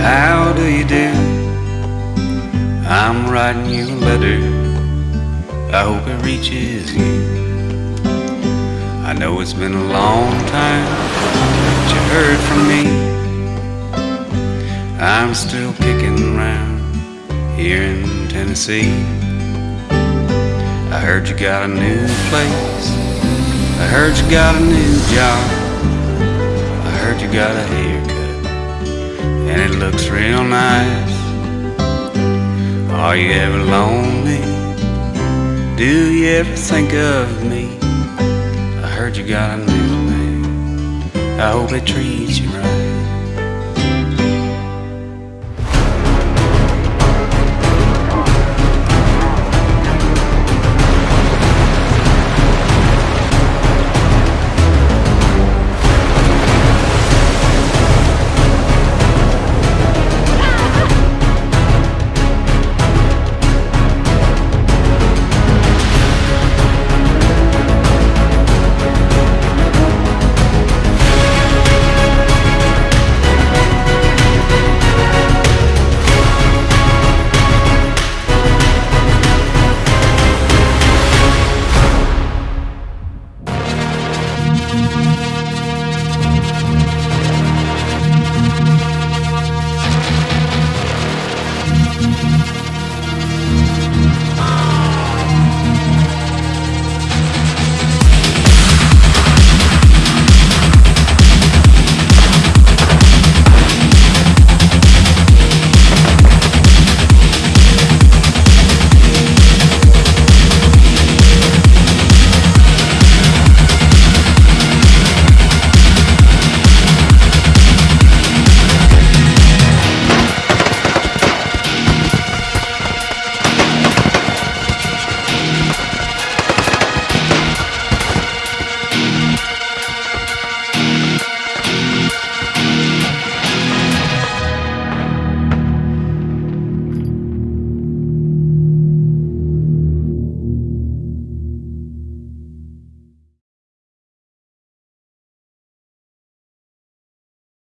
How do you do? I'm writing you a letter. I hope it reaches you. I know it's been a long time that you heard from me. I'm still kicking around here in Tennessee. I heard you got a new place. I heard you got a new job. Heard you got a haircut. And it looks real nice. Are you ever lonely? Do you ever think of me? I heard you got a new man. I hope it treats you right.